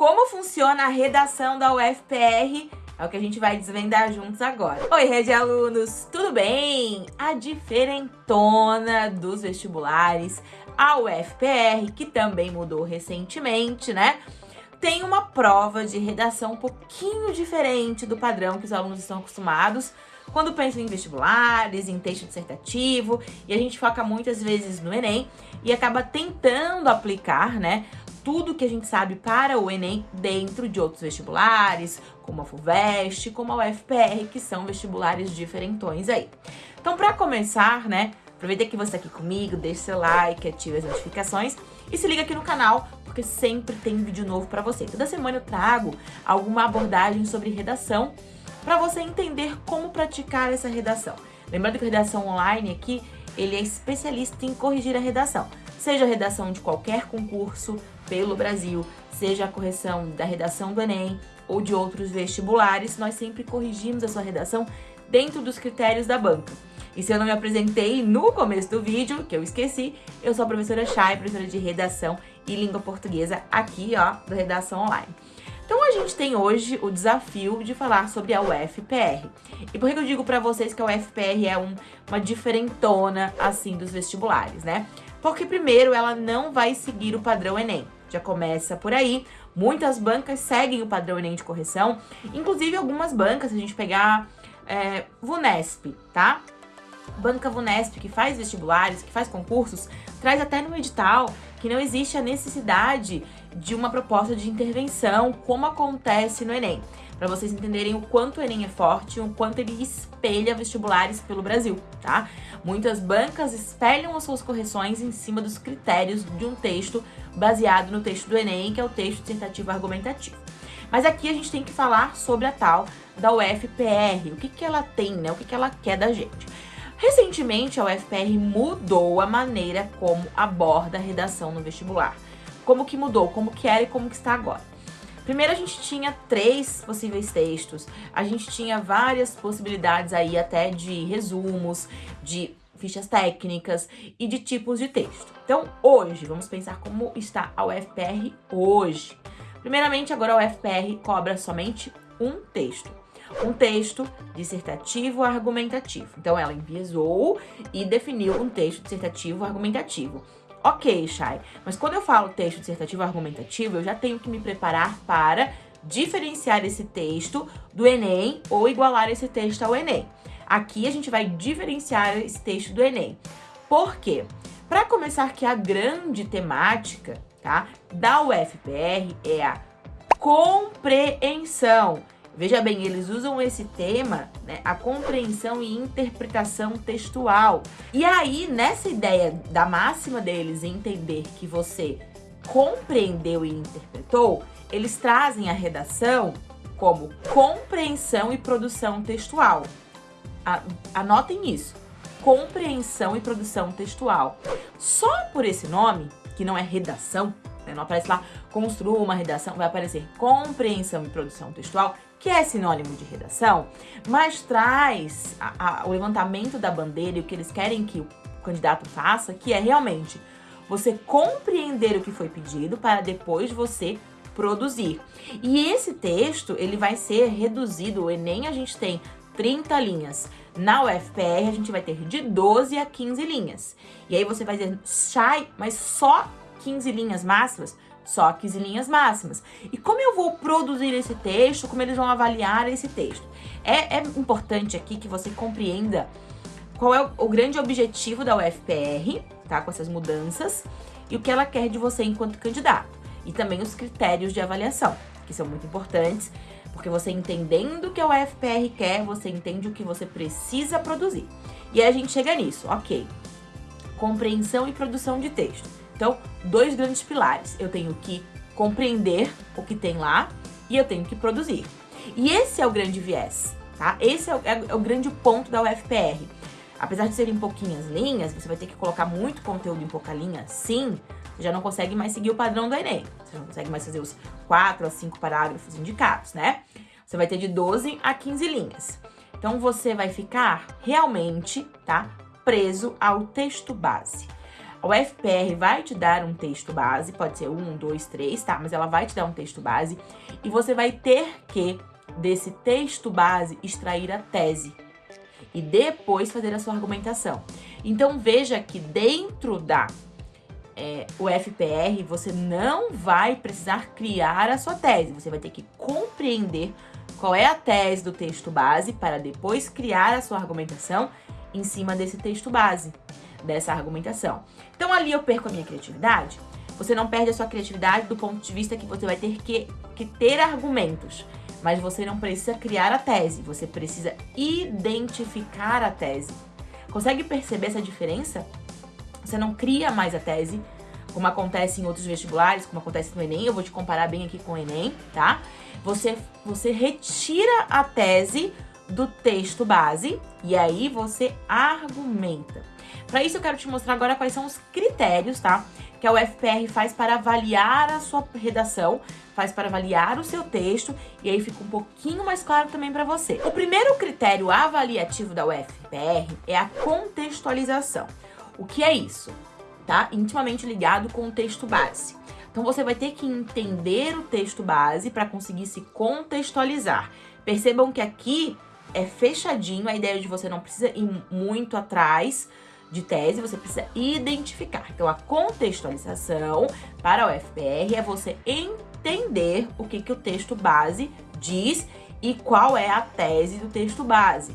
Como funciona a redação da UFPR? É o que a gente vai desvendar juntos agora. Oi, rede alunos, tudo bem? A diferentona dos vestibulares, a UFPR, que também mudou recentemente, né? Tem uma prova de redação um pouquinho diferente do padrão que os alunos estão acostumados quando pensam em vestibulares, em texto dissertativo, e a gente foca muitas vezes no Enem e acaba tentando aplicar, né, tudo que a gente sabe para o Enem dentro de outros vestibulares, como a FUVEST, como a UFPR, que são vestibulares diferentões aí. Então, para começar, né, aproveita que você está aqui comigo, deixe seu like, ative as notificações e se liga aqui no canal, porque sempre tem vídeo novo para você. Toda semana eu trago alguma abordagem sobre redação para você entender como praticar essa redação. Lembrando que a redação online aqui, ele é especialista em corrigir a redação seja a redação de qualquer concurso pelo Brasil, seja a correção da redação do Enem ou de outros vestibulares, nós sempre corrigimos a sua redação dentro dos critérios da banca. E se eu não me apresentei no começo do vídeo, que eu esqueci, eu sou a professora Chay, professora de redação e língua portuguesa aqui, ó, do Redação Online. Então a gente tem hoje o desafio de falar sobre a UFPR. E por que eu digo para vocês que a UFPR é um, uma diferentona, assim, dos vestibulares, né? Porque primeiro ela não vai seguir o padrão Enem. Já começa por aí. Muitas bancas seguem o padrão Enem de correção. Inclusive algumas bancas, se a gente pegar é, Vunesp, tá? Banca Vunesp, que faz vestibulares, que faz concursos, traz até no edital que não existe a necessidade de uma proposta de intervenção, como acontece no Enem para vocês entenderem o quanto o Enem é forte, o quanto ele espelha vestibulares pelo Brasil, tá? Muitas bancas espelham as suas correções em cima dos critérios de um texto baseado no texto do Enem, que é o texto dissertativo argumentativo. Mas aqui a gente tem que falar sobre a tal da UFPR, o que, que ela tem, né? O que, que ela quer da gente. Recentemente, a UFPR mudou a maneira como aborda a redação no vestibular. Como que mudou, como que era e como que está agora. Primeiro a gente tinha três possíveis textos, a gente tinha várias possibilidades aí até de resumos, de fichas técnicas e de tipos de texto. Então hoje, vamos pensar como está a UFPR hoje. Primeiramente, agora a UFPR cobra somente um texto. Um texto dissertativo argumentativo. Então ela enviesou e definiu um texto dissertativo argumentativo. Ok, Chay, mas quando eu falo texto dissertativo argumentativo, eu já tenho que me preparar para diferenciar esse texto do Enem ou igualar esse texto ao Enem. Aqui a gente vai diferenciar esse texto do Enem. Por quê? Para começar que a grande temática tá, da UFPR é a compreensão. Veja bem, eles usam esse tema, né, a compreensão e interpretação textual. E aí, nessa ideia da máxima deles entender que você compreendeu e interpretou, eles trazem a redação como compreensão e produção textual. Anotem isso. Compreensão e produção textual. Só por esse nome, que não é redação, não aparece lá construa uma redação, vai aparecer compreensão e produção textual, que é sinônimo de redação, mas traz a, a, o levantamento da bandeira e o que eles querem que o candidato faça, que é realmente você compreender o que foi pedido para depois você produzir. E esse texto, ele vai ser reduzido, o Enem a gente tem 30 linhas. Na UFPR, a gente vai ter de 12 a 15 linhas. E aí você vai dizer, Chay, mas só 15 linhas máximas? só 15 linhas máximas. E como eu vou produzir esse texto, como eles vão avaliar esse texto? É, é importante aqui que você compreenda qual é o, o grande objetivo da UFPR, tá? Com essas mudanças, e o que ela quer de você enquanto candidato. E também os critérios de avaliação, que são muito importantes, porque você entendendo o que a UFPR quer, você entende o que você precisa produzir. E aí a gente chega nisso, ok. Compreensão e produção de texto. Então, dois grandes pilares. Eu tenho que compreender o que tem lá e eu tenho que produzir. E esse é o grande viés, tá? Esse é o, é o grande ponto da UFPR. Apesar de serem pouquinhas linhas, você vai ter que colocar muito conteúdo em pouca linha, sim, você já não consegue mais seguir o padrão do Enem. Você não consegue mais fazer os 4 a 5 parágrafos indicados, né? Você vai ter de 12 a 15 linhas. Então, você vai ficar realmente, tá, preso ao texto base. A UFPR vai te dar um texto base, pode ser um, dois, três, tá? Mas ela vai te dar um texto base e você vai ter que, desse texto base, extrair a tese e depois fazer a sua argumentação. Então veja que dentro da é, UFPR você não vai precisar criar a sua tese, você vai ter que compreender qual é a tese do texto base para depois criar a sua argumentação em cima desse texto base dessa argumentação. Então ali eu perco a minha criatividade. Você não perde a sua criatividade do ponto de vista que você vai ter que, que ter argumentos. Mas você não precisa criar a tese, você precisa identificar a tese. Consegue perceber essa diferença? Você não cria mais a tese, como acontece em outros vestibulares, como acontece no Enem. Eu vou te comparar bem aqui com o Enem, tá? Você, você retira a tese do texto base e aí você argumenta. Para isso eu quero te mostrar agora quais são os critérios, tá? Que a UFPR faz para avaliar a sua redação, faz para avaliar o seu texto e aí fica um pouquinho mais claro também para você. O primeiro critério avaliativo da UFPR é a contextualização. O que é isso? Tá? Intimamente ligado com o texto base. Então você vai ter que entender o texto base para conseguir se contextualizar. Percebam que aqui é fechadinho, a ideia de você não precisa ir muito atrás de tese, você precisa identificar. Então, a contextualização para o FPR é você entender o que, que o texto base diz e qual é a tese do texto base,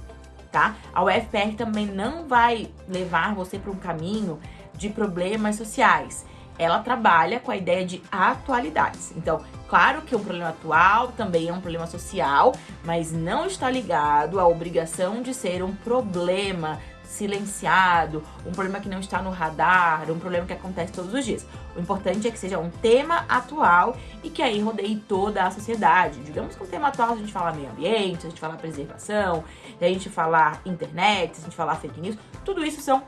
tá? A UFPR também não vai levar você para um caminho de problemas sociais. Ela trabalha com a ideia de atualidades. Então, claro que um problema atual também é um problema social, mas não está ligado à obrigação de ser um problema silenciado, um problema que não está no radar, um problema que acontece todos os dias. O importante é que seja um tema atual e que aí rodeie toda a sociedade. Digamos que um tema atual, a gente falar meio ambiente, a gente falar preservação, se a gente falar internet, a gente falar fake news, tudo isso são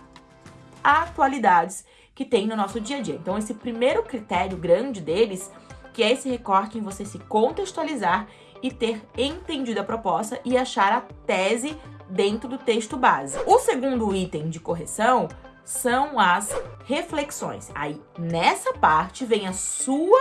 atualidades que tem no nosso dia a dia. Então, esse primeiro critério grande deles, que é esse recorte em você se contextualizar e ter entendido a proposta e achar a tese dentro do texto base. O segundo item de correção são as reflexões. Aí, nessa parte, vem a sua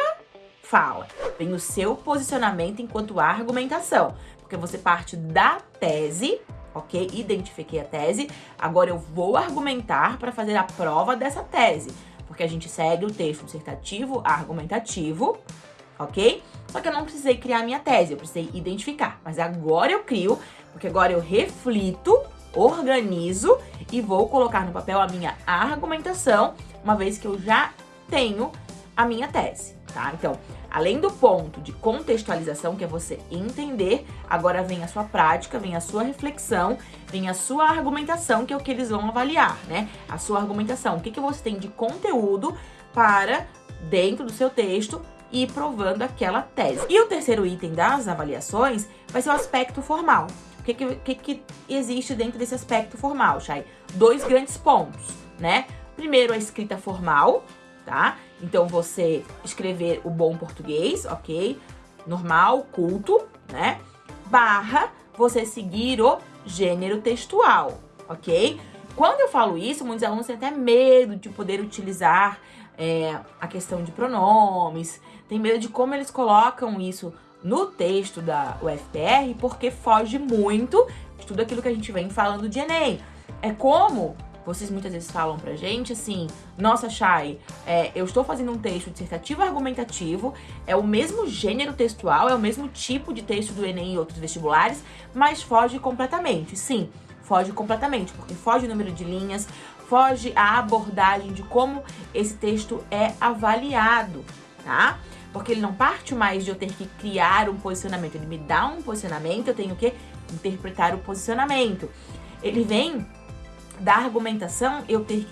fala, vem o seu posicionamento enquanto argumentação, porque você parte da tese, ok? Identifiquei a tese, agora eu vou argumentar para fazer a prova dessa tese, porque a gente segue o texto dissertativo argumentativo, ok? Só que eu não precisei criar minha tese, eu precisei identificar. Mas agora eu crio, porque agora eu reflito, organizo e vou colocar no papel a minha argumentação, uma vez que eu já tenho a minha tese, tá? Então, além do ponto de contextualização, que é você entender, agora vem a sua prática, vem a sua reflexão, vem a sua argumentação, que é o que eles vão avaliar, né? A sua argumentação, o que, que você tem de conteúdo para, dentro do seu texto, e provando aquela tese. E o terceiro item das avaliações vai ser o aspecto formal. O que, que, que existe dentro desse aspecto formal, Chay? Dois grandes pontos, né? Primeiro, a escrita formal, tá? Então, você escrever o bom português, ok? Normal, culto, né? Barra, você seguir o gênero textual, ok? Quando eu falo isso, muitos alunos têm até medo de poder utilizar é, a questão de pronomes, tem medo de como eles colocam isso no texto da UFPR, porque foge muito de tudo aquilo que a gente vem falando de Enem. É como vocês muitas vezes falam pra gente assim, nossa, Chay, é, eu estou fazendo um texto dissertativo argumentativo, é o mesmo gênero textual, é o mesmo tipo de texto do Enem e outros vestibulares, mas foge completamente. Sim, foge completamente, porque foge o número de linhas, foge a abordagem de como esse texto é avaliado, tá? Porque ele não parte mais de eu ter que criar um posicionamento, ele me dá um posicionamento, eu tenho que interpretar o posicionamento. Ele vem da argumentação, eu ter,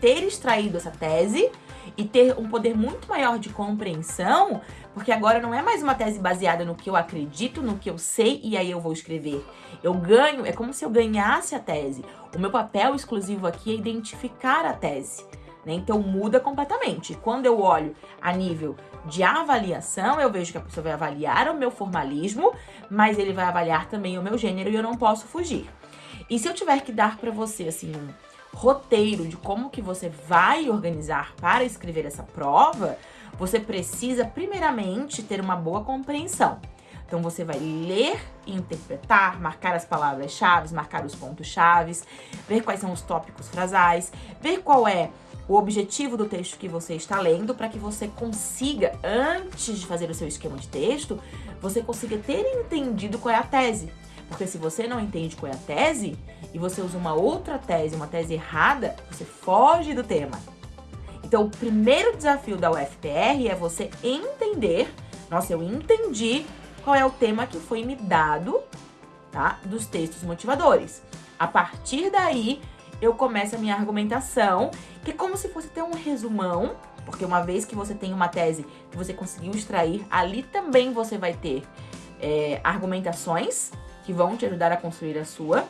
ter extraído essa tese e ter um poder muito maior de compreensão, porque agora não é mais uma tese baseada no que eu acredito, no que eu sei e aí eu vou escrever. Eu ganho, é como se eu ganhasse a tese. O meu papel exclusivo aqui é identificar a tese. Né? Então muda completamente. Quando eu olho a nível de avaliação, eu vejo que a pessoa vai avaliar o meu formalismo, mas ele vai avaliar também o meu gênero e eu não posso fugir. E se eu tiver que dar para você assim um roteiro de como que você vai organizar para escrever essa prova, você precisa primeiramente ter uma boa compreensão. Então você vai ler interpretar, marcar as palavras-chave, marcar os pontos-chave, ver quais são os tópicos frasais, ver qual é o objetivo do texto que você está lendo para que você consiga, antes de fazer o seu esquema de texto, você consiga ter entendido qual é a tese. Porque se você não entende qual é a tese e você usa uma outra tese, uma tese errada, você foge do tema. Então, o primeiro desafio da UFPR é você entender, nossa, eu entendi qual é o tema que foi me dado, tá? Dos textos motivadores. A partir daí, eu começo a minha argumentação, que é como se fosse ter um resumão, porque uma vez que você tem uma tese que você conseguiu extrair, ali também você vai ter é, argumentações que vão te ajudar a construir a sua.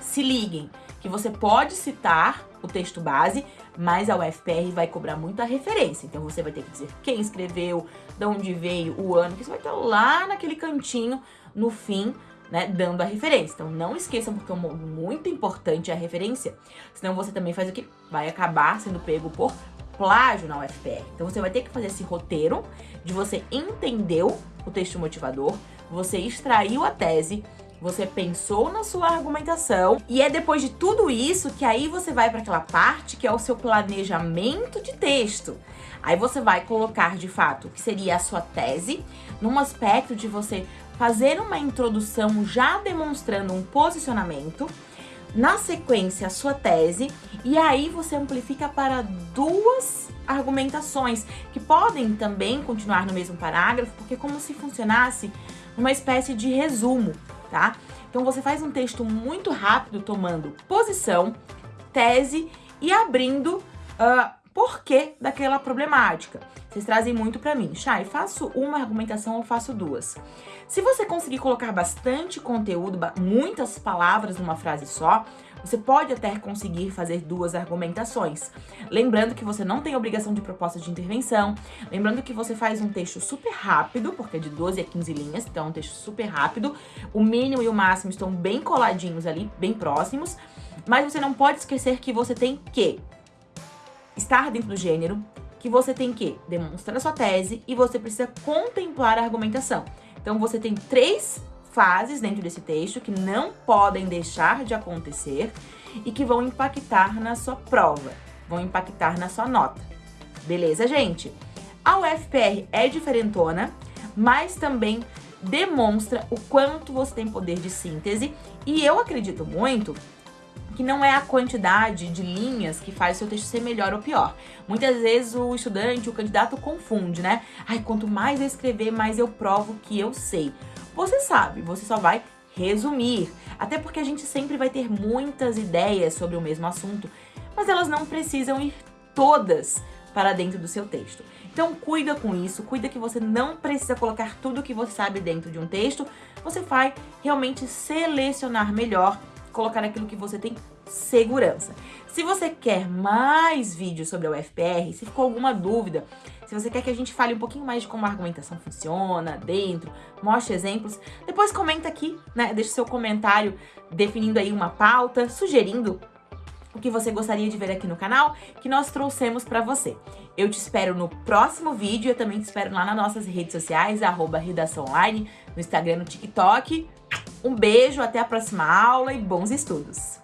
Se liguem que você pode citar o texto base, mas a UFPR vai cobrar muita referência. Então você vai ter que dizer quem escreveu, de onde veio, o ano, que você vai estar lá naquele cantinho no fim, né, dando a referência. Então não esqueçam, porque é muito importante a referência, senão você também faz o que? Vai acabar sendo pego por plágio na UFPR. Então você vai ter que fazer esse roteiro de você entendeu o texto motivador, você extraiu a tese, você pensou na sua argumentação e é depois de tudo isso que aí você vai para aquela parte que é o seu planejamento de texto. Aí você vai colocar de fato o que seria a sua tese, num aspecto de você fazer uma introdução já demonstrando um posicionamento, na sequência a sua tese e aí você amplifica para duas argumentações que podem também continuar no mesmo parágrafo, porque é como se funcionasse uma espécie de resumo tá? Então você faz um texto muito rápido, tomando posição, tese e abrindo uh, porquê daquela problemática. Vocês trazem muito para mim. Chay, faço uma argumentação ou faço duas? Se você conseguir colocar bastante conteúdo, muitas palavras numa frase só, você pode até conseguir fazer duas argumentações. Lembrando que você não tem obrigação de proposta de intervenção, lembrando que você faz um texto super rápido, porque é de 12 a 15 linhas, então é um texto super rápido. O mínimo e o máximo estão bem coladinhos ali, bem próximos, mas você não pode esquecer que você tem que estar dentro do gênero, que você tem que demonstrar a sua tese e você precisa contemplar a argumentação. Então você tem três fases dentro desse texto que não podem deixar de acontecer e que vão impactar na sua prova, vão impactar na sua nota. Beleza, gente? A UFPR é diferentona, mas também demonstra o quanto você tem poder de síntese e eu acredito muito que não é a quantidade de linhas que faz o seu texto ser melhor ou pior. Muitas vezes o estudante, o candidato confunde, né? Ai, quanto mais eu escrever, mais eu provo que eu sei. Você sabe, você só vai resumir. Até porque a gente sempre vai ter muitas ideias sobre o mesmo assunto, mas elas não precisam ir todas para dentro do seu texto. Então cuida com isso, cuida que você não precisa colocar tudo que você sabe dentro de um texto, você vai realmente selecionar melhor, colocar aquilo que você tem segurança. Se você quer mais vídeos sobre a UFPR, se ficou alguma dúvida, se você quer que a gente fale um pouquinho mais de como a argumentação funciona dentro, mostre exemplos, depois comenta aqui, né? Deixe seu comentário definindo aí uma pauta, sugerindo o que você gostaria de ver aqui no canal, que nós trouxemos para você. Eu te espero no próximo vídeo, eu também te espero lá nas nossas redes sociais, arroba Redação Online, no Instagram, no TikTok. Um beijo, até a próxima aula e bons estudos!